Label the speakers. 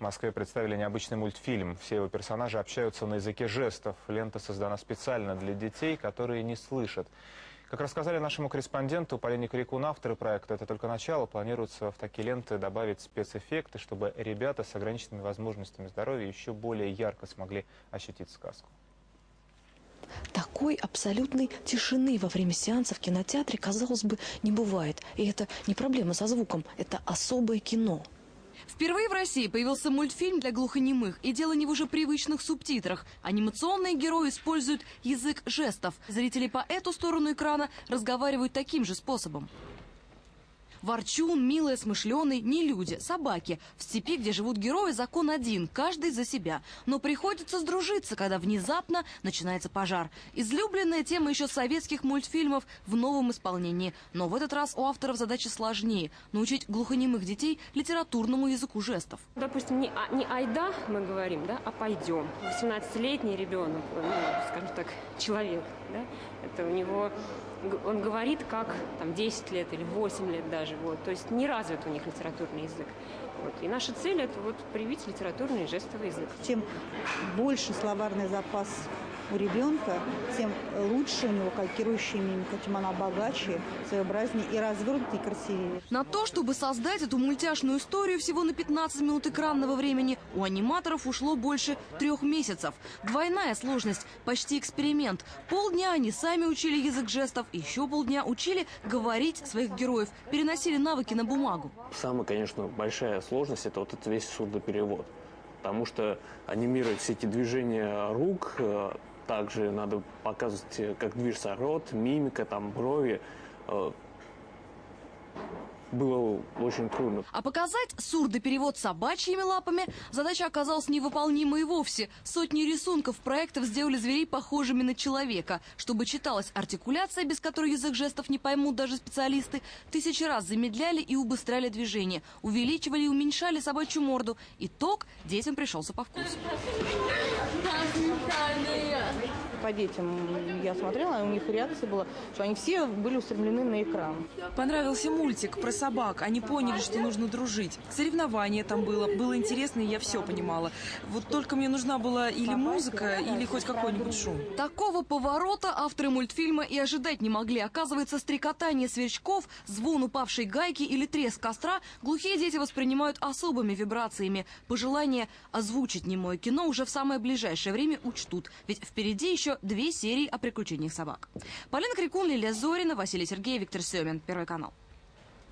Speaker 1: В Москве представили необычный мультфильм. Все его персонажи общаются на языке жестов. Лента создана специально для детей, которые не слышат. Как рассказали нашему корреспонденту Полине Крикун, авторы проекта, это только начало. Планируется в такие ленты добавить спецэффекты, чтобы ребята с ограниченными возможностями здоровья еще более ярко смогли ощутить сказку.
Speaker 2: Такой абсолютной тишины во время сеанса в кинотеатре, казалось бы, не бывает. И это не проблема со звуком, это особое кино.
Speaker 3: Впервые в России появился мультфильм для глухонемых, и дело не в уже привычных субтитрах. Анимационные герои используют язык жестов. Зрители по эту сторону экрана разговаривают таким же способом. Ворчун, милая, смышленый, не люди, собаки. В степи, где живут герои, закон один, каждый за себя. Но приходится сдружиться, когда внезапно начинается пожар. Излюбленная тема еще советских мультфильмов в новом исполнении. Но в этот раз у авторов задача сложнее – научить глухонемых детей литературному языку жестов.
Speaker 4: Допустим, не, а, не айда мы говорим, да, а пойдем. 18-летний ребенок, ну, скажем так, человек, да, это у него он говорит как там 10 лет или 8 лет даже, вот, то есть не развит у них литературный язык. Вот. И наша цель это вот привить литературный и жестовый язык.
Speaker 5: Чем больше словарный запас у ребенка, тем лучше у него калькирующая мимика, тем она богаче, своеобразнее и развернутее, и красивее.
Speaker 3: На то, чтобы создать эту мультяшную историю всего на 15 минут экранного времени, у аниматоров ушло больше трех месяцев. Двойная сложность, почти эксперимент. Полдня они сами учили язык жестов, еще полдня учили говорить своих героев, переносили навыки на бумагу.
Speaker 6: Самая, конечно, большая сложность – это вот этот весь сурдоперевод. Потому что анимировать все эти движения рук, э, также надо показывать, как движется рот, мимика, там, брови. Э, было очень трудно.
Speaker 3: А показать сурдоперевод собачьими лапами задача оказалась невыполнимой вовсе. Сотни рисунков проектов сделали зверей похожими на человека. Чтобы читалась артикуляция, без которой язык жестов не поймут даже специалисты, тысячи раз замедляли и убыстряли движение, увеличивали и уменьшали собачью морду. Итог детям пришелся по вкусу.
Speaker 5: По детям я смотрела, у них реакция была, что они все были устремлены на экран.
Speaker 7: Понравился мультик про собак. Они поняли, что нужно дружить. Соревнование там было. Было интересно, и я все понимала. Вот только мне нужна была или музыка, или хоть какой-нибудь шум.
Speaker 3: Такого поворота авторы мультфильма и ожидать не могли. Оказывается, стрекотание сверчков, звон упавшей гайки или треск костра глухие дети воспринимают особыми вибрациями. Пожелание озвучить немое кино уже в самое ближайшее время учтут. Ведь впереди еще две серии о приключениях собак. Полина Крикун, Лилия Зорина, Василий Сергеев, Виктор Семин. Первый канал.